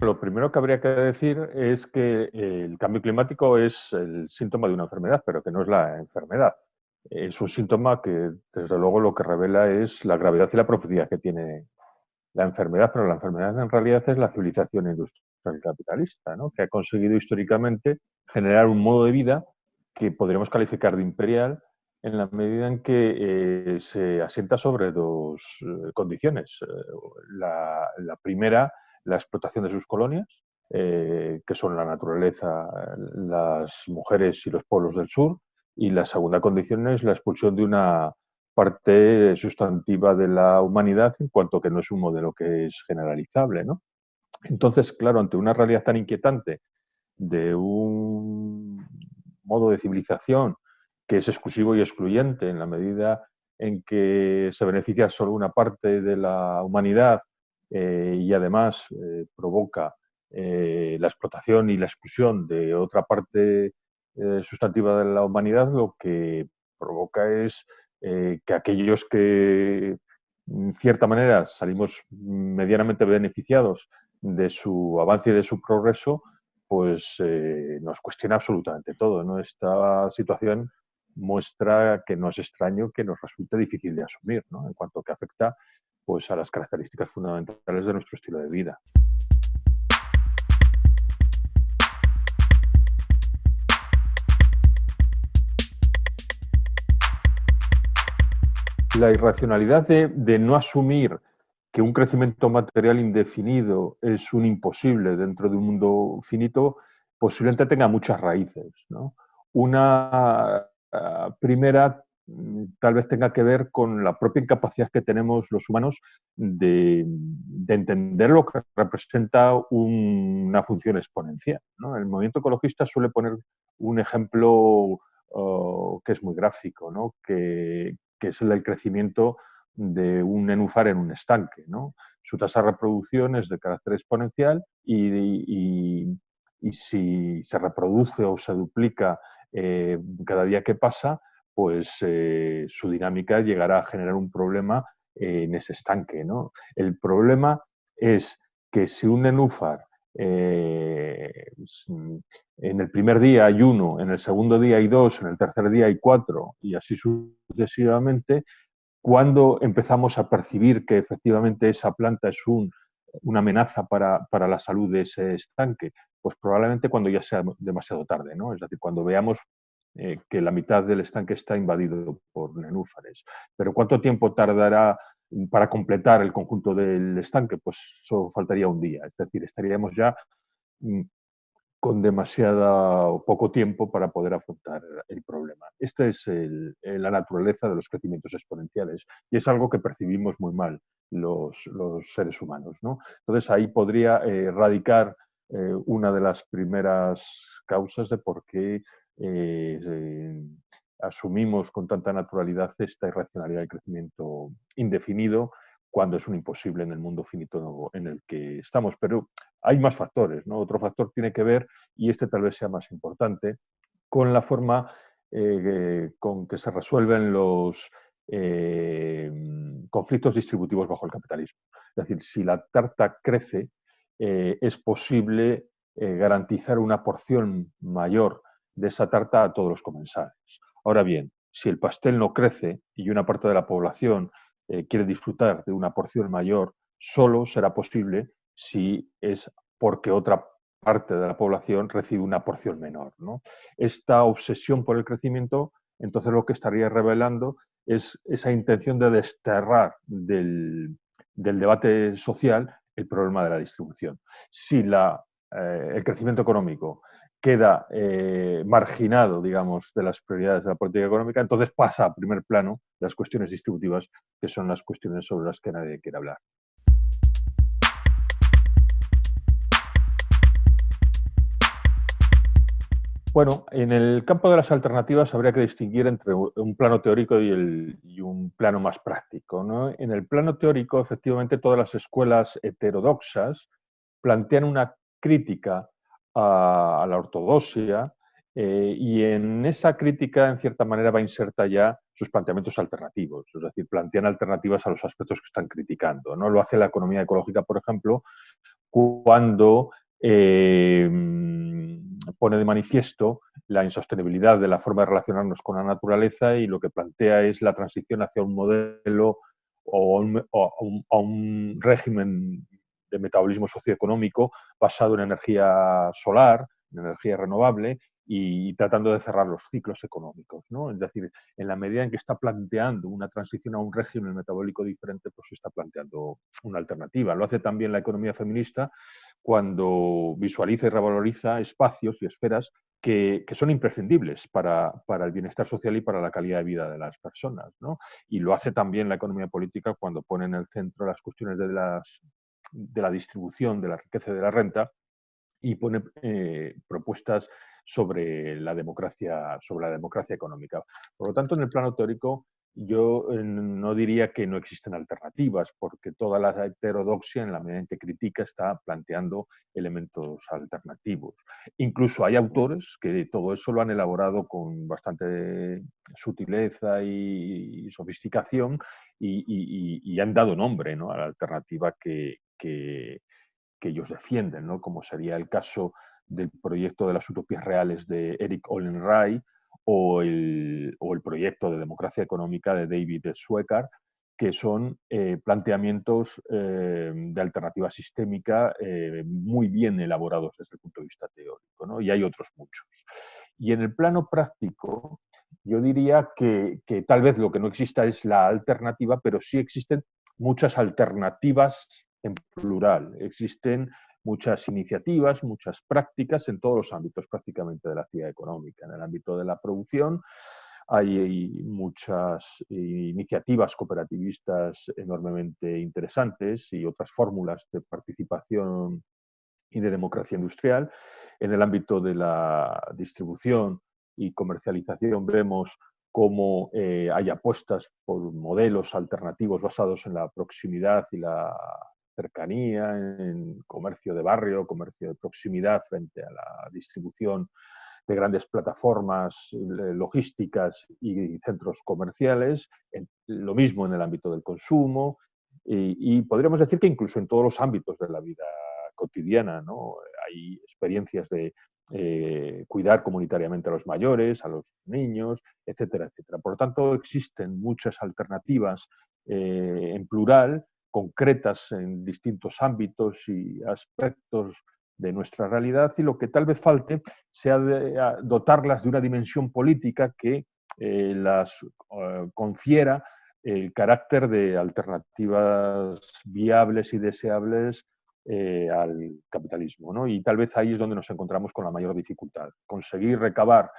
lo primero que habría que decir es que el cambio climático es el síntoma de una enfermedad, pero que no es la enfermedad. Es un síntoma que, desde luego, lo que revela es la gravedad y la profundidad que tiene la enfermedad, pero la enfermedad en realidad es la civilización industrial capitalista, ¿no? que ha conseguido históricamente generar un modo de vida que podríamos calificar de imperial en la medida en que eh, se asienta sobre dos eh, condiciones. Eh, la, primera, la explotación de sus colonias, que son la naturaleza, las mujeres y los pueblos del sur, y la segunda condición es la expulsión de una parte sustantiva de la humanidad en cuanto que no es un modelo que es generalizable. ¿no? Entonces, claro, ante una realidad tan inquietante de un modo de civilización que es exclusivo y excluyente en la medida en que se beneficia solo una parte de la humanidad eh, y además eh, provoca eh, la explotación y la exclusión de otra parte sustantiva de la humanidad, lo que provoca es que aquellos que en cierta manera salimos medianamente beneficiados de su avance y de su progreso, pues nos cuestiona absolutamente todo. ¿no? Esta situación muestra que no es extraño que nos resulte difícil de asumir, ¿no? en cuanto que afecta pues, a las características fundamentales de nuestro estilo de vida. La irracionalidad de, de no asumir que un crecimiento material indefinido es un imposible dentro de un mundo finito, posiblemente tenga muchas raíces. ¿no? Una Ah, primera tal vez tenga que ver con la propia incapacidad que tenemos los humanos de, entender lo que representa una función exponencial. El movimiento ecologista suele poner un ejemplo oh, que es muy gráfico, que, es el crecimiento de un nenúfar en un estanque. Su tasa de reproducción es de carácter exponencial y si se reproduce o se duplica eh, cada día que pasa, pues eh, su dinámica llegará a generar un problema eh, en ese estanque. ¿no? El problema es que si un nenúfar en el primer día hay uno, en el segundo día hay dos, en el tercer día hay cuatro y así sucesivamente, cuando empezamos a percibir que efectivamente esa planta es un, una amenaza para, para, la salud de ese estanque? Pues probablemente cuando ya sea demasiado tarde, ¿no? Es decir, cuando veamos eh, que la mitad del estanque está invadido por nenúfares. Pero ¿cuánto tiempo tardará para completar el conjunto del estanque? Pues eso faltaría un día. Es decir, estaríamos ya mm, con demasiado poco tiempo para poder afrontar el problema. Esta es la naturaleza de los crecimientos exponenciales y es algo que percibimos muy mal los, seres humanos. ¿no? Entonces ahí podría eh, radicar eh, una de las primeras causas de por qué eh, asumimos con tanta naturalidad esta irracionalidad del crecimiento indefinido cuando es un imposible en el mundo finito en el que estamos. Pero hay más factores. ¿no? Otro factor tiene que ver, y este tal vez sea más importante, con la forma con que se resuelven los conflictos distributivos bajo el capitalismo. Es decir, si la tarta crece, eh, es posible eh, garantizar una porción mayor de esa tarta a todos los comensales. Ahora bien, si el pastel no crece y una parte de la población eh, quiere disfrutar de una porción mayor, solo será posible si es porque otra parte de la población recibe una porción menor. Esta obsesión por el crecimiento, entonces lo que estaría revelando es esa intención de desterrar del debate social el problema de la distribución. Si eh, el crecimiento económico queda eh, marginado, digamos, de las prioridades de la política económica, entonces pasa a primer plano las cuestiones distributivas, que son las cuestiones sobre las que nadie quiere hablar. Bueno, en el campo de las alternativas habría que distinguir entre un plano teórico y, un plano más práctico. En el plano teórico, efectivamente, todas las escuelas heterodoxas plantean una crítica a, la ortodoxia eh, y en esa crítica, en cierta manera, va a insertar ya sus planteamientos alternativos, es decir, plantean alternativas a los aspectos que están criticando. ¿no? Lo hace la economía ecológica, por ejemplo, cuando eh, pone de manifiesto la insostenibilidad de la forma de relacionarnos con la naturaleza y lo que plantea es la transición hacia un modelo o a un, régimen de metabolismo socioeconómico basado en energía solar, en energía renovable y tratando de cerrar los ciclos económicos. ¿no? Es decir, en la medida en que está planteando una transición a un régimen metabólico diferente, pues está planteando una alternativa. Lo hace también la economía feminista cuando visualiza y revaloriza espacios y esferas que, son imprescindibles para, el bienestar social y para la calidad de vida de las personas. ¿no? Y lo hace también la economía política cuando pone en el centro las cuestiones de, las, de la distribución de la riqueza y de la renta y pone eh, propuestas sobre la democracia, sobre la democracia económica. Por lo tanto, en el plano teórico, yo eh, no diría que no existen alternativas, porque toda la heterodoxia, en la medida en que critica, está planteando elementos alternativos. Incluso hay autores que todo eso lo han elaborado con bastante sutileza y sofisticación y, han dado nombre a la alternativa que, que, ellos defienden, ¿no? como sería el caso del proyecto de las utopías reales de Eric Olin Ray o el, proyecto de democracia económica de David Sweckar, que son eh, planteamientos eh, de alternativa sistémica eh, muy bien elaborados desde el punto de vista teórico, y hay otros muchos. Y en el plano práctico, yo diría que, que, tal vez lo que no exista es la alternativa, pero sí existen muchas alternativas en plural. Existen muchas iniciativas, muchas prácticas en todos los ámbitos prácticamente de la actividad económica. En el ámbito de la producción hay muchas iniciativas cooperativistas enormemente interesantes y otras fórmulas de participación y de democracia industrial. En el ámbito de la distribución y comercialización vemos cómo eh, hay apuestas por modelos alternativos basados en la proximidad y la cercanía, en comercio de barrio, comercio de proximidad frente a la distribución de grandes plataformas eh, logísticas y centros comerciales, lo mismo en el ámbito del consumo y, podríamos decir que incluso en todos los ámbitos de la vida cotidiana ¿no? hay experiencias de eh, cuidar comunitariamente a los mayores, a los niños, etcétera, etcétera. Por lo tanto, existen muchas alternativas eh, en plural concretas en distintos ámbitos y aspectos de nuestra realidad y lo que tal vez falte sea dotarlas de una dimensión política que eh, las eh, confiera el carácter de alternativas viables y deseables eh, al capitalismo. ¿no? Y tal vez ahí es donde nos encontramos con la mayor dificultad, conseguir recabar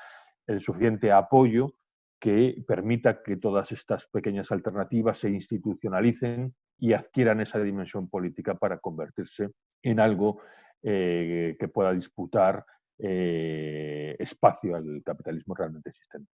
el suficiente apoyo que permita que todas estas pequeñas alternativas se institucionalicen y adquieran esa dimensión política para convertirse en algo eh, que pueda disputar eh, espacio al capitalismo realmente existente.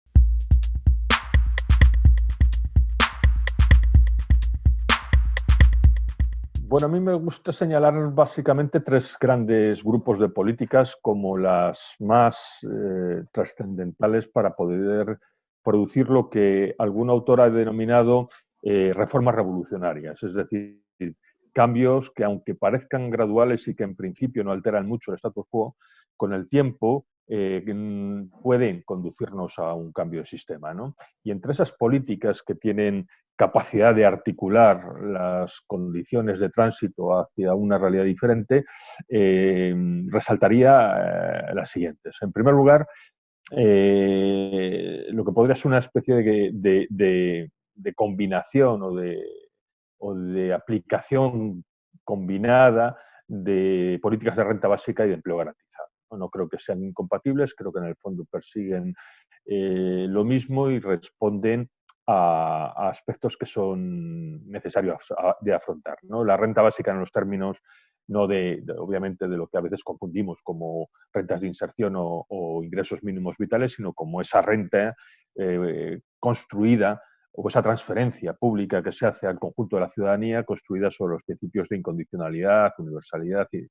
Bueno, a mí me gusta señalar básicamente tres grandes grupos de políticas como las más eh, trascendentales para poder producir lo que algún autor ha denominado eh, reformas revolucionarias, es decir, cambios que aunque parezcan graduales y que en principio no alteran mucho el status quo, con el tiempo eh, pueden conducirnos a un cambio de sistema. Y entre esas políticas que tienen capacidad de articular las condiciones de tránsito hacia una realidad diferente, eh, resaltaría las siguientes. En primer lugar, eh, lo que podría ser una especie de, combinación o de, de aplicación combinada de políticas de renta básica y de empleo garantizado. No, creo que sean incompatibles, creo que en el fondo persiguen eh, lo mismo y responden a, aspectos que son necesarios de afrontar. ¿no? La renta básica en los términos no de, obviamente, de lo que a veces confundimos como rentas de inserción o, ingresos mínimos vitales, sino como esa renta eh, construida o esa transferencia pública que se hace al conjunto de la ciudadanía construida sobre los principios de incondicionalidad, universalidad y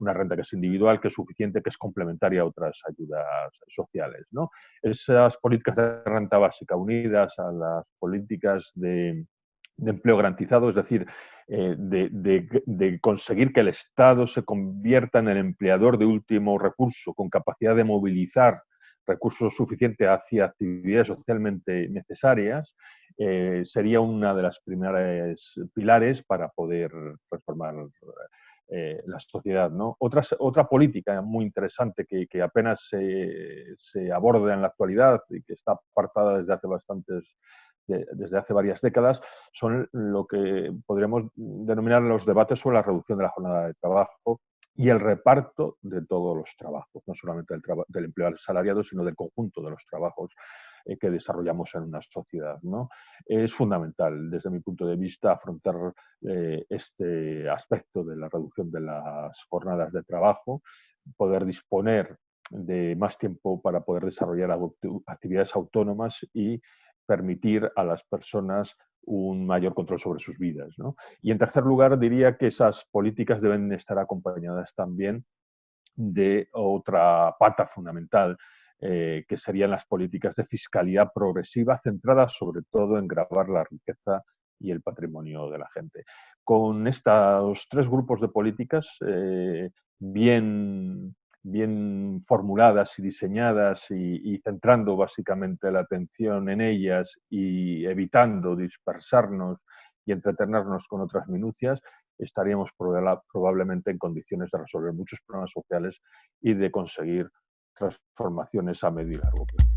una renta que es individual, que es suficiente, que es complementaria a otras ayudas sociales. ¿no? Esas políticas de renta básica unidas a las políticas de de empleo garantizado, es decir, eh, de, conseguir que el Estado se convierta en el empleador de último recurso, con capacidad de movilizar recursos suficientes hacia actividades socialmente necesarias, eh, sería una de las primeras pilares para poder transformar eh, la sociedad. ¿no? Otra, otra política muy interesante que, apenas se, se, aborda en la actualidad y que está apartada desde hace bastantes desde hace varias décadas, son lo que podríamos denominar los debates sobre la reducción de la jornada de trabajo y el reparto de todos los trabajos, no solamente del, empleo asalariado, sino del conjunto de los trabajos eh, que desarrollamos en una sociedad. ¿no? Es fundamental, desde mi punto de vista, afrontar eh, este aspecto de la reducción de las jornadas de trabajo, poder disponer de más tiempo para poder desarrollar actividades autónomas y permitir a las personas un mayor control sobre sus vidas. Y en tercer lugar, diría que esas políticas deben estar acompañadas también de otra pata fundamental, eh, que serían las políticas de fiscalidad progresiva centradas sobre todo en grabar la riqueza y el patrimonio de la gente. Con estos tres grupos de políticas eh, bien bien formuladas y diseñadas y, centrando básicamente la atención en ellas y evitando dispersarnos y entretenernos con otras minucias, estaríamos probablemente en condiciones de resolver muchos problemas sociales y de conseguir transformaciones a medio y largo plazo.